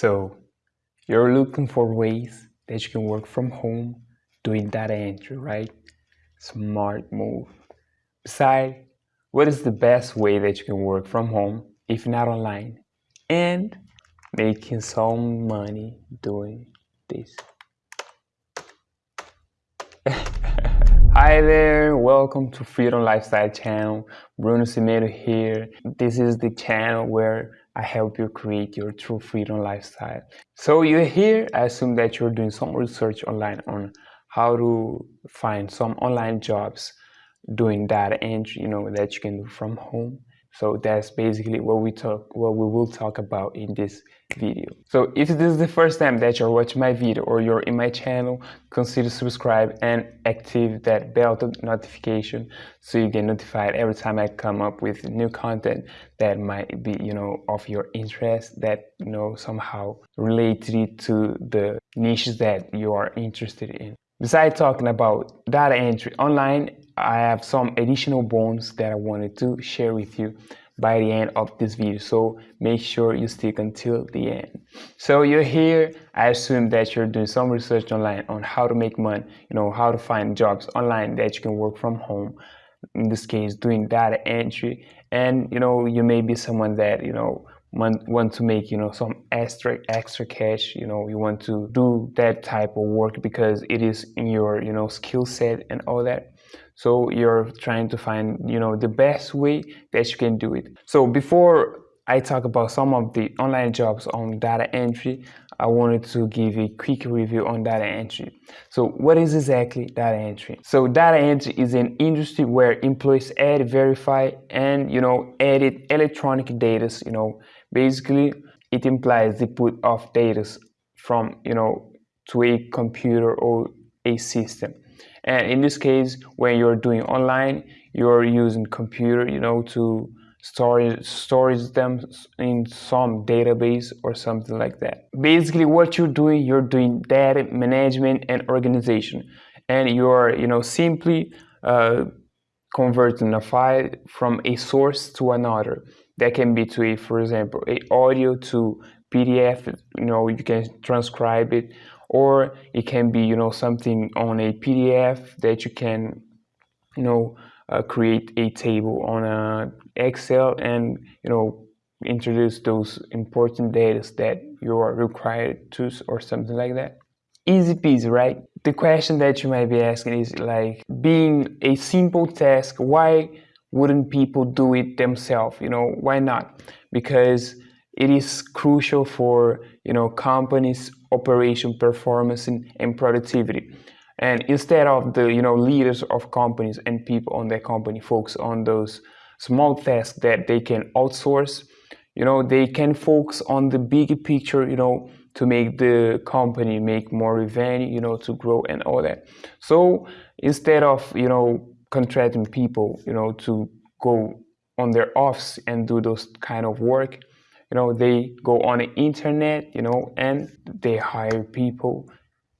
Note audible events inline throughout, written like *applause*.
So you're looking for ways that you can work from home doing data entry, right? Smart move. Besides, what is the best way that you can work from home if not online and making some money doing this? *laughs* Hi there, welcome to Freedom Lifestyle channel. Bruno Cimeiro here. This is the channel where I help you create your true freedom lifestyle. So you're here, I assume that you're doing some research online on how to find some online jobs doing data entry, you know, that you can do from home. So that's basically what we talk, what we will talk about in this video. So if this is the first time that you're watching my video or you're in my channel, consider subscribe and active that bell notification so you get notified every time I come up with new content that might be, you know, of your interest that, you know, somehow related to the niches that you are interested in. Besides talking about data entry online, I have some additional bones that I wanted to share with you by the end of this video. So make sure you stick until the end. So you're here. I assume that you're doing some research online on how to make money you know how to find jobs online that you can work from home. In this case doing data entry. And you know you may be someone that you know want, want to make you know some extra extra cash you know you want to do that type of work because it is in your you know skill set and all that. So you're trying to find you know the best way that you can do it. So before I talk about some of the online jobs on data entry I wanted to give a quick review on data entry. So what is exactly data entry? So data entry is an industry where employees add verify and you know edit electronic data you know basically it implies the put of data from you know to a computer or a system. And in this case when you're doing online you're using computer you know to store storage them in some database or something like that. Basically what you're doing you're doing data management and organization. And you're you know simply uh, converting a file from a source to another that can be to a for example a audio to pdf you know you can transcribe it or it can be you know something on a pdf that you can you know uh, create a table on a excel and you know introduce those important data that you are required to or something like that. Easy peasy right? The question that you might be asking is like being a simple task why wouldn't people do it themselves? You know why not? Because it is crucial for you know companies operation performance and productivity. And instead of the you know leaders of companies and people on their company focus on those small tasks that they can outsource you know they can focus on the bigger picture you know to make the company make more revenue you know to grow and all that. So instead of you know contracting people you know to go on their offs and do those kind of work. You know they go on the internet you know and they hire people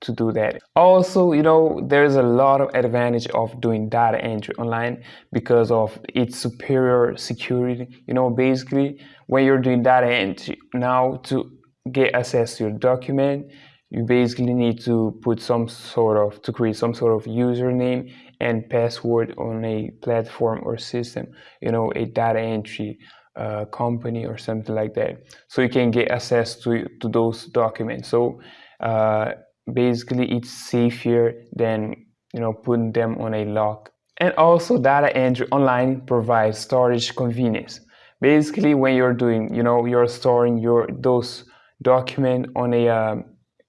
to do that. Also you know there's a lot of advantage of doing data entry online because of its superior security. You know basically when you're doing data entry now to get access to your document you basically need to put some sort of to create some sort of username and password on a platform or system you know a data entry uh, company or something like that. So you can get access to, to those documents. So uh, basically it's safer than you know putting them on a lock. And also data entry online provides storage convenience. Basically when you're doing you know you're storing your those document on a um,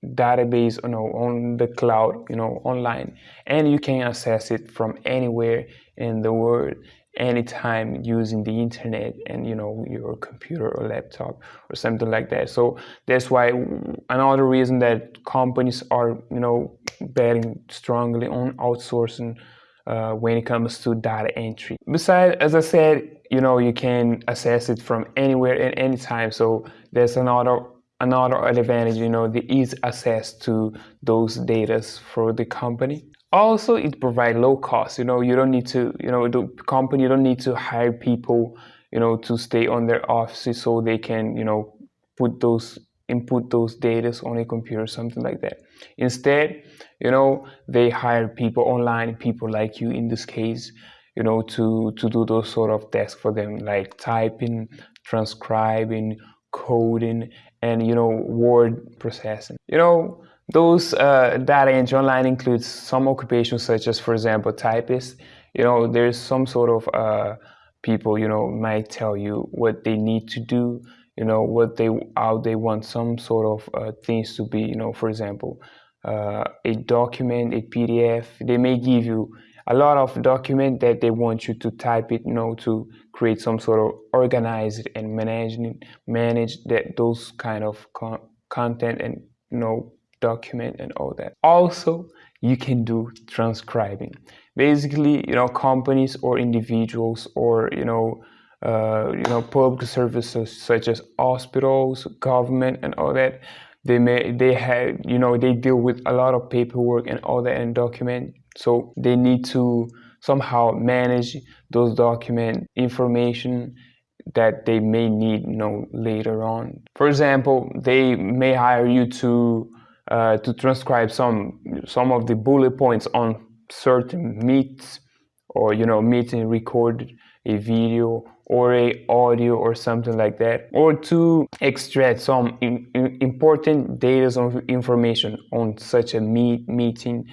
database you know on the cloud you know online and you can access it from anywhere in the world anytime using the internet and you know your computer or laptop or something like that. So that's why another reason that companies are you know betting strongly on outsourcing uh, when it comes to data entry. Besides as i said you know you can access it from anywhere at any time so there's another another advantage you know the easy access to those data for the company also it provides low cost you know you don't need to you know the company you don't need to hire people you know to stay on their offices so they can you know put those input those data on a computer, or something like that. Instead, you know, they hire people online, people like you in this case, you know, to, to do those sort of tasks for them, like typing, transcribing, coding, and, you know, word processing. You know, those uh, data entry online includes some occupations such as, for example, typist. You know, there's some sort of uh, people, you know, might tell you what they need to do, you know, what they, how they want some sort of uh, things to be, you know, for example, uh, a document, a PDF. They may give you a lot of document that they want you to type it, you know, to create some sort of organized and managing manage that those kind of con content and you know document and all that. Also, you can do transcribing. Basically, you know, companies or individuals or you know. Uh, you know, public services such as hospitals, government, and all that they may they have you know they deal with a lot of paperwork and all that and document so they need to somehow manage those document information that they may need you know later on. For example they may hire you to uh, to transcribe some some of the bullet points on certain meets or you know meeting recorded a video or a audio or something like that or to extract some in, in important data of information on such a meet, meeting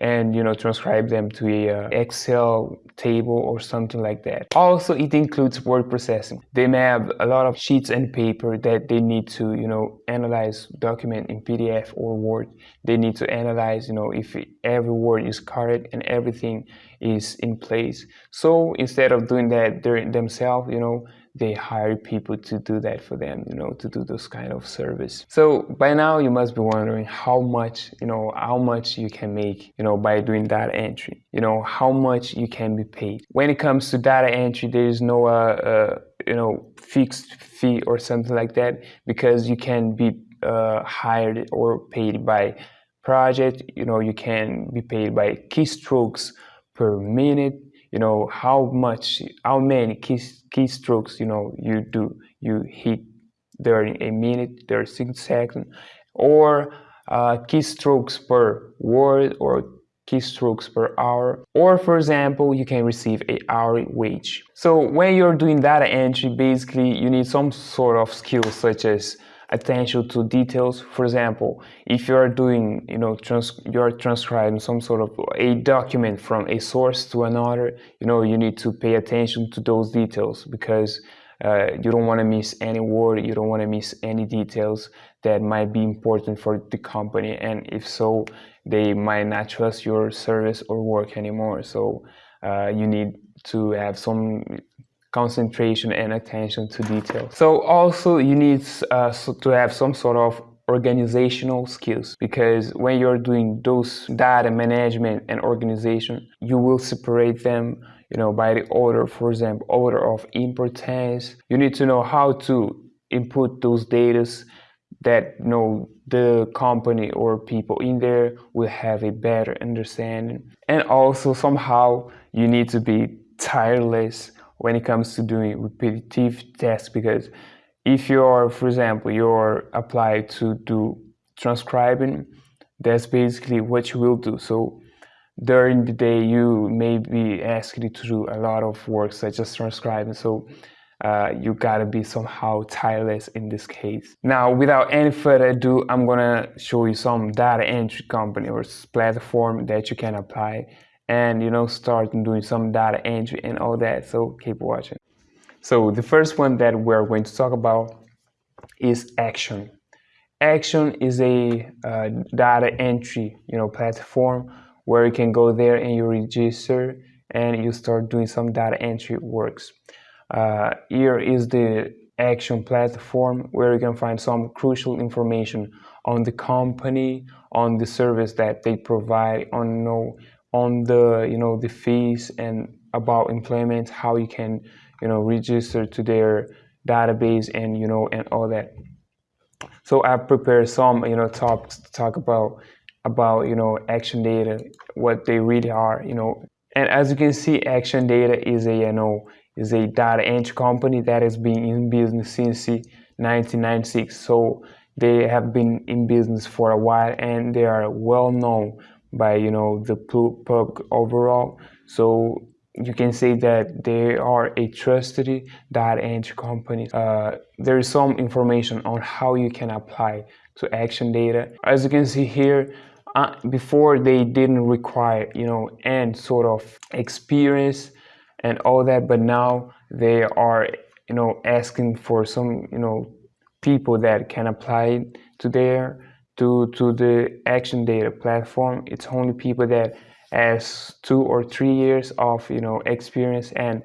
and you know transcribe them to a uh, excel table or something like that. Also it includes word processing. They may have a lot of sheets and paper that they need to you know analyze document in pdf or word. They need to analyze you know if every word is correct and everything is in place. So instead of doing that themselves you know they hire people to do that for them, you know, to do those kind of service. So by now you must be wondering how much, you know, how much you can make, you know, by doing data entry, you know, how much you can be paid. When it comes to data entry, there is no, uh, uh, you know, fixed fee or something like that because you can be uh, hired or paid by project, you know, you can be paid by keystrokes per minute you know how much how many key, keystrokes you know you do you hit during a minute 36 seconds or uh, keystrokes per word or keystrokes per hour. Or for example you can receive a hourly wage. So when you're doing data entry basically you need some sort of skills such as attention to details. For example, if you are doing, you know, trans you're transcribing some sort of a document from a source to another, you know, you need to pay attention to those details because uh, you don't want to miss any word, you don't want to miss any details that might be important for the company. And if so, they might not trust your service or work anymore. So uh, you need to have some concentration and attention to detail. So also you need uh, to have some sort of organizational skills because when you're doing those data management and organization, you will separate them you know, by the order, for example, order of importance. You need to know how to input those data that you know the company or people in there will have a better understanding. And also somehow you need to be tireless when it comes to doing repetitive tasks because if you're, for example, you're applied to do transcribing, that's basically what you will do. So during the day, you may be asked to do a lot of work such as transcribing. So uh, you gotta be somehow tireless in this case. Now, without any further ado, I'm gonna show you some data entry company or platform that you can apply and you know start doing some data entry and all that. So keep watching. So the first one that we're going to talk about is Axion. Axion is a uh, data entry you know platform where you can go there and you register and you start doing some data entry works. Uh, here is the Axion platform where you can find some crucial information on the company on the service that they provide on know on the you know the fees and about employment how you can you know register to their database and you know and all that. So i prepared some you know talks to talk about about you know Axion data what they really are you know. And as you can see Axion data is a you know is a data entry company that has been in business since 1996 so they have been in business for a while and they are well known by you know the public overall so you can say that they are a trusted data entry company. Uh, there is some information on how you can apply to Axion data. As you can see here, uh, before they didn't require you know and sort of experience and all that, but now they are you know asking for some you know people that can apply to their to to the Axion data platform. It's only people that has two or three years of you know experience and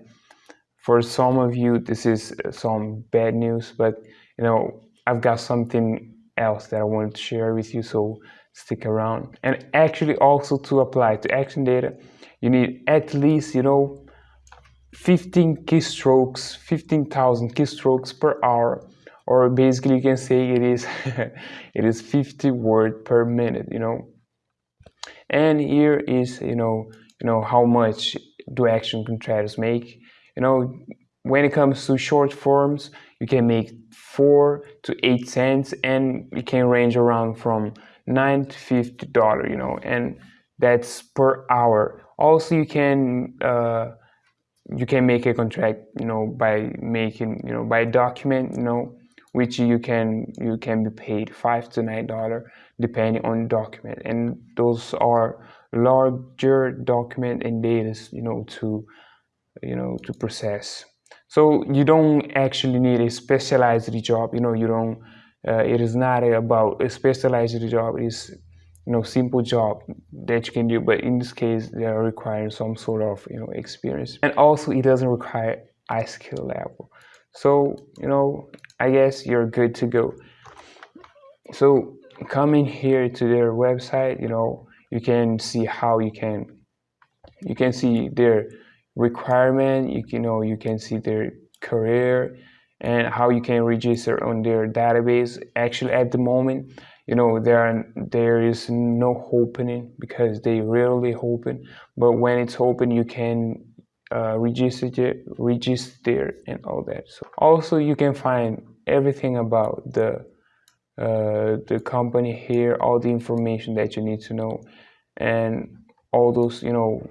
for some of you this is some bad news but you know i've got something else that i want to share with you so stick around and actually also to apply to Axion data you need at least you know 15 keystrokes 15,000 keystrokes per hour or basically you can say it is *laughs* it is 50 word per minute you know? And here is you know you know how much do Axion contractors make. You know when it comes to short forms you can make four to eight cents and it can range around from nine to fifty dollar you know and that's per hour. Also you can uh, you can make a contract you know by making you know by document you know which you can you can be paid five to nine dollar depending on document. And those are larger document and data you know to you know to process. So you don't actually need a specialized job you know you don't uh, it is not about a specialized job it is you know simple job that you can do but in this case they are requiring some sort of you know experience. And also it doesn't require high skill level. So you know i guess you're good to go. So coming here to their website you know you can see how you can you can see their requirement you can you know you can see their career and how you can register on their database. Actually at the moment you know there are, there is no opening because they rarely open but when it's open you can uh, register register and all that. So also you can find everything about the uh, the company here all the information that you need to know and all those you know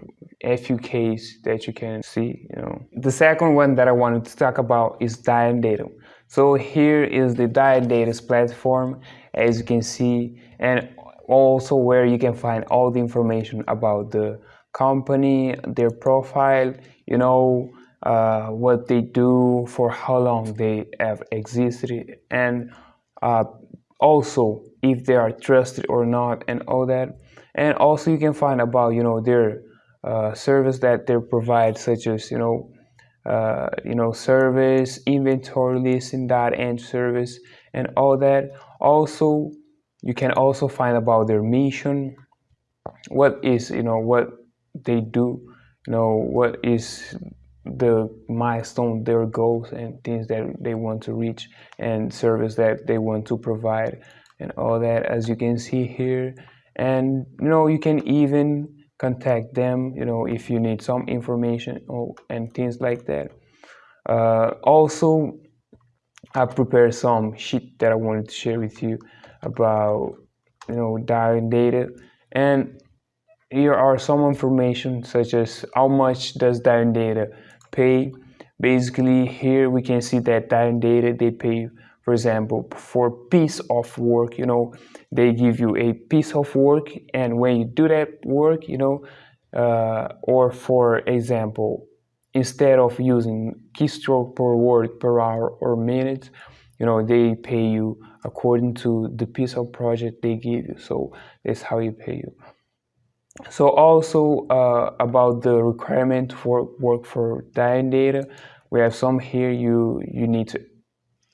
FAQs that you can see you know. The second one that I wanted to talk about is Dion Data. So here is the Dion Data's platform as you can see and also where you can find all the information about the company their profile you know uh, what they do for how long they have existed and uh, also if they are trusted or not and all that. And also you can find about you know their uh, service that they provide such as you know uh, you know service inventory listing that and service and all that. Also you can also find about their mission. What is you know what they do you know what is the milestone their goals and things that they want to reach and service that they want to provide and all that as you can see here. And you know you can even contact them you know if you need some information or, and things like that. Uh, also I prepared some sheet that I wanted to share with you about you know Dion Data. And here are some information such as how much does Dion Data pay. Basically here we can see that Dion Data they pay for example for piece of work you know they give you a piece of work and when you do that work you know uh, or for example instead of using keystroke per word per hour or minute you know they pay you according to the piece of project they give you. So that's how you pay you so also uh, about the requirement for work for Dion Data we have some here you you need to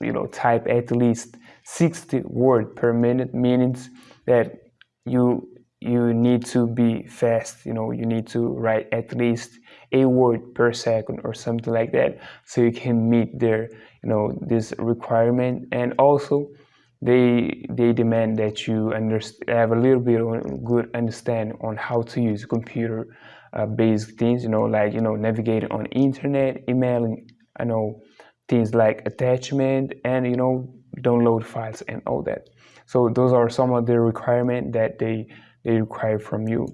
you know type at least 60 word per minute means that you you need to be fast you know you need to write at least a word per second or something like that so you can meet their you know this requirement. And also they they demand that you have a little bit of good understanding on how to use computer uh, based things you know like you know navigating on internet emailing i know things like attachment and you know download files and all that So those are some of the requirements that they they require from you.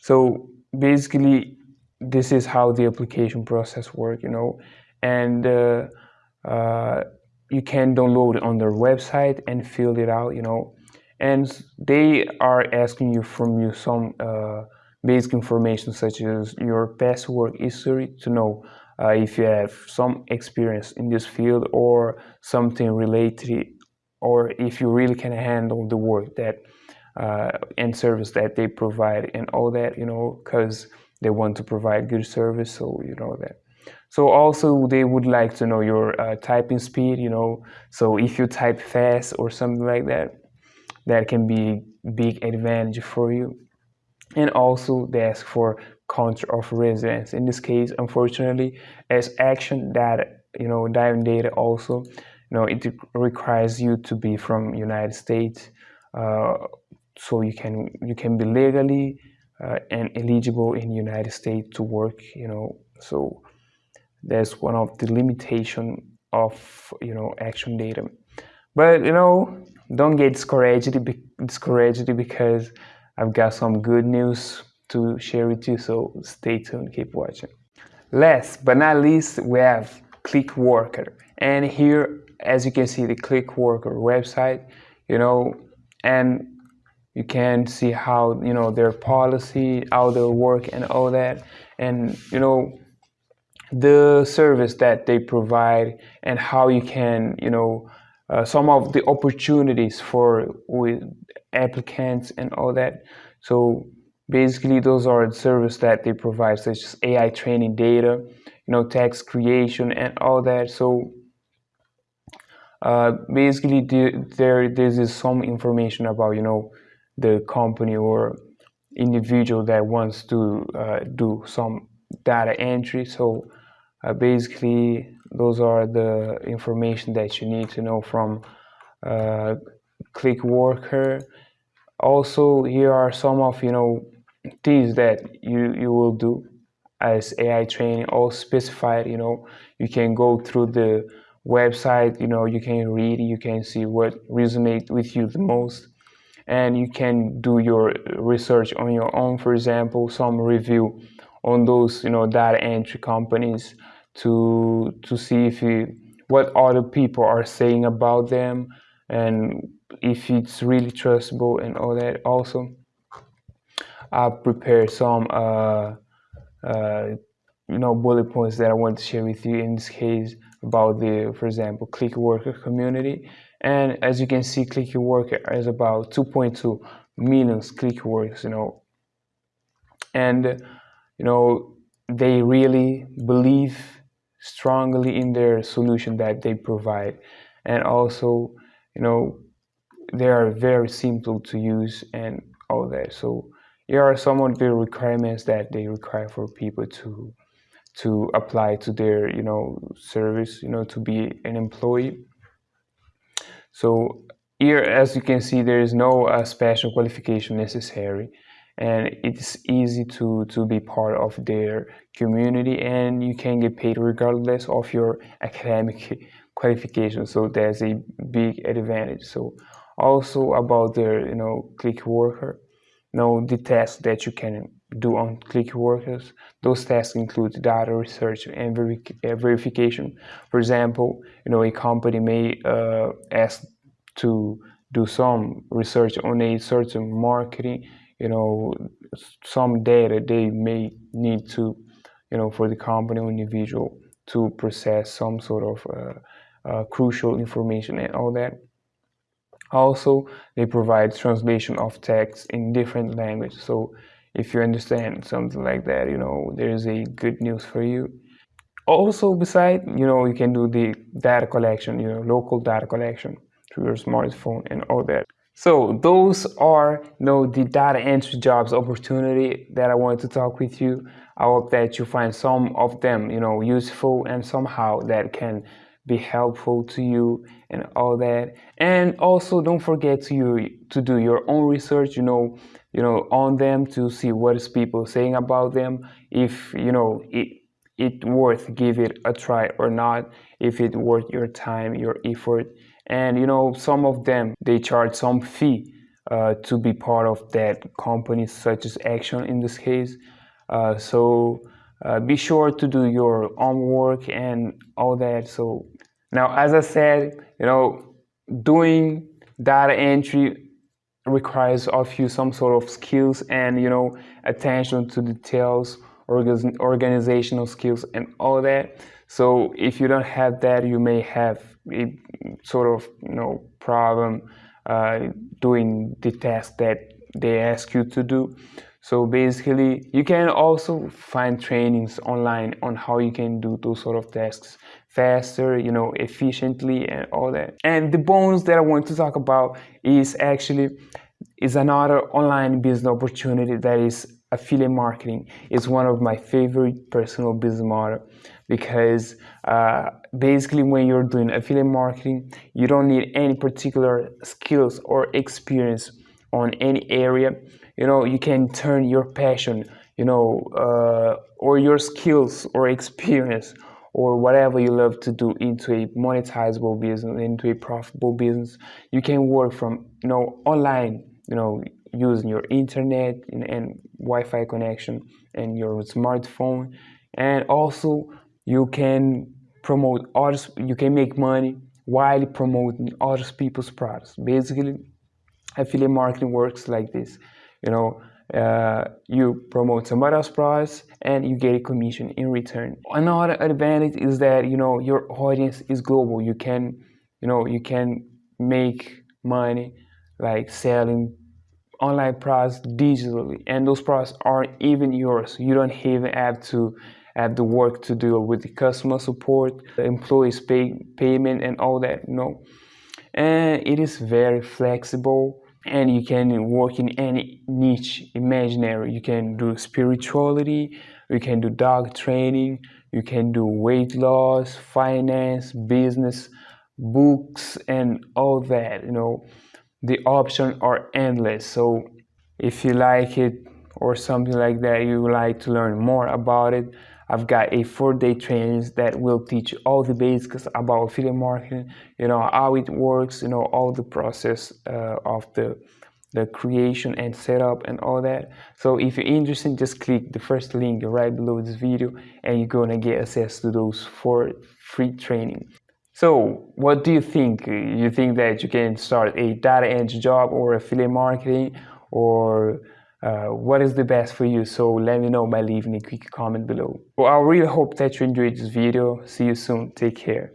So basically, this is how the application process work, you know, and uh, uh, you can download on their website and fill it out, you know, and they are asking you from you some uh, basic information such as your past work history to know uh, if you have some experience in this field or something related or if you really can handle the work that uh, and service that they provide and all that you know because they want to provide good service so you know that so also they would like to know your uh, typing speed you know. So if you type fast or something like that that can be big advantage for you. And also they ask for country of residence in this case unfortunately as Axion data you know diving data also you know it requires you to be from united states uh, so you can you can be legally uh, and eligible in united states to work you know. So that's one of the limitation of you know Axion data. But you know don't get discouraged discouraged because i've got some good news to share with you so stay tuned keep watching. Last but not least we have clickworker. And here as you can see the clickworker website you know and you can see how you know their policy how they work and all that. And you know the service that they provide and how you can you know uh, some of the opportunities for with applicants and all that. So basically those are the service that they provide. Such as ai training data you know text creation and all that. So uh, basically the, there this is some information about you know the company or individual that wants to uh, do some data entry. So uh, basically those are the information that you need to know from uh, clickworker also here are some of you know things that you you will do as ai training all specified you know. You can go through the website you know you can read you can see what resonate with you the most. And you can do your research on your own for example some review on those you know data entry companies to to see if you what other people are saying about them and if it's really trustable and all that also i prepared some uh, uh, you know bullet points that i want to share with you in this case about the, for example, Clickworker community. And as you can see, Clickworker is about 2.2 million Clickworkers, you know. And, you know, they really believe strongly in their solution that they provide. And also, you know, they are very simple to use and all that. So here are some of the requirements that they require for people to to apply to their you know service you know to be an employee so here as you can see there is no uh, special qualification necessary and it's easy to to be part of their community and you can get paid regardless of your academic qualification so there's a big advantage so also about the you know Clickworker you know the test that you can do on Clickworkers. Those tasks include data research and uh, verification. For example, you know, a company may uh, ask to do some research on a certain marketing, you know, some data they may need to, you know, for the company or individual to process some sort of uh, uh, crucial information and all that. Also, they provide translation of text in different languages. So if you understand something like that you know there is a good news for you also beside you know you can do the data collection you know local data collection through your smartphone and all that so those are you know the data entry jobs opportunity that i wanted to talk with you. I hope that you find some of them you know useful and somehow that can be helpful to you and all that. And also don't forget to you to do your own research you know you know on them to see what is people saying about them if you know it it worth give it a try or not if it worth your time your effort and you know some of them they charge some fee uh, to be part of that company such as Axion in this case. Uh, so uh, be sure to do your homework and all that. So now as i said you know doing data entry requires of you some sort of skills and you know attention to details organizational skills and all that. So if you don't have that you may have a sort of you know problem uh, doing the task that they ask you to do. So basically you can also find trainings online on how you can do those sort of tasks faster you know efficiently and all that. And the bonus that i want to talk about is actually is another online business opportunity that is affiliate marketing. Is one of my favorite personal business model because uh, basically when you're doing affiliate marketing you don't need any particular skills or experience on any area. You know you can turn your passion you know uh, or your skills or experience or whatever you love to do into a monetizable business into a profitable business. You can work from you know online you know using your internet and, and wi-fi connection and your smartphone. And also you can promote others you can make money while promoting other people's products. Basically affiliate marketing works like this. You know uh, you promote somebody else's products and you get a commission in return. Another advantage is that you know your audience is global. You can you know you can make money like selling online products digitally and those products aren't even yours. You don't even have to have the work to do with the customer support the employees pay payment and all that know. And it is very flexible and you can work in any niche imaginary. You can do spirituality you can do dog training you can do weight loss finance business books and all that you know. The options are endless. So if you like it or something like that you would like to learn more about it i've got a four-day training that will teach all the basics about affiliate marketing you know how it works you know all the process uh, of the the creation and setup and all that so if you're interested just click the first link right below this video and you're gonna get access to those four free training so what do you think? You think that you can start a data entry job or affiliate marketing or uh, what is the best for you? So let me know by leaving a quick comment below. Well, I really hope that you enjoyed this video. See you soon. Take care.